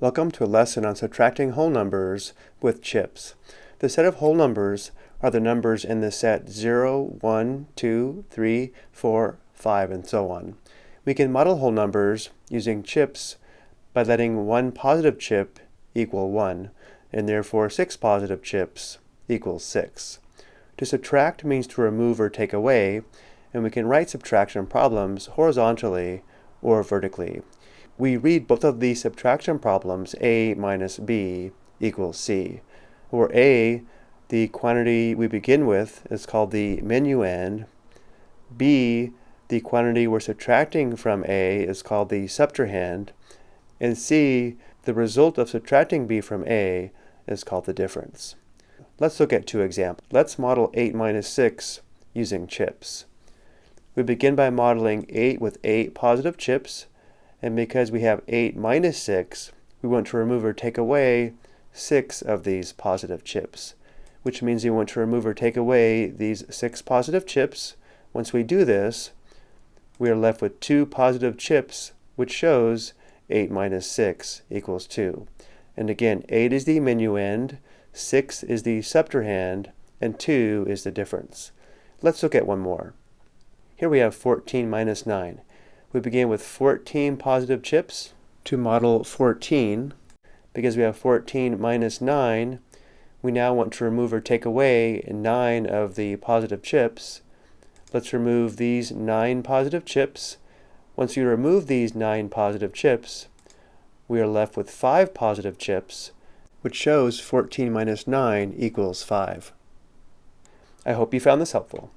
Welcome to a lesson on subtracting whole numbers with chips. The set of whole numbers are the numbers in the set 0, 1, 2, 3, 4, 5, and so on. We can model whole numbers using chips by letting one positive chip equal 1, and therefore six positive chips equals 6. To subtract means to remove or take away, and we can write subtraction problems horizontally or vertically we read both of these subtraction problems, a minus b equals c, where a, the quantity we begin with, is called the minuend, b, the quantity we're subtracting from a, is called the subtrahend, and c, the result of subtracting b from a, is called the difference. Let's look at two examples. Let's model 8 minus 6 using chips. We begin by modeling 8 with 8 positive chips, and because we have 8 minus 6, we want to remove or take away 6 of these positive chips, which means we want to remove or take away these 6 positive chips. Once we do this, we are left with 2 positive chips, which shows 8 minus 6 equals 2. And again, 8 is the minuend, 6 is the subtrahend, and 2 is the difference. Let's look at one more. Here we have 14 minus 9 we begin with 14 positive chips to model 14. Because we have 14 minus 9, we now want to remove or take away 9 of the positive chips. Let's remove these 9 positive chips. Once you remove these 9 positive chips, we are left with 5 positive chips, which shows 14 minus 9 equals 5. I hope you found this helpful.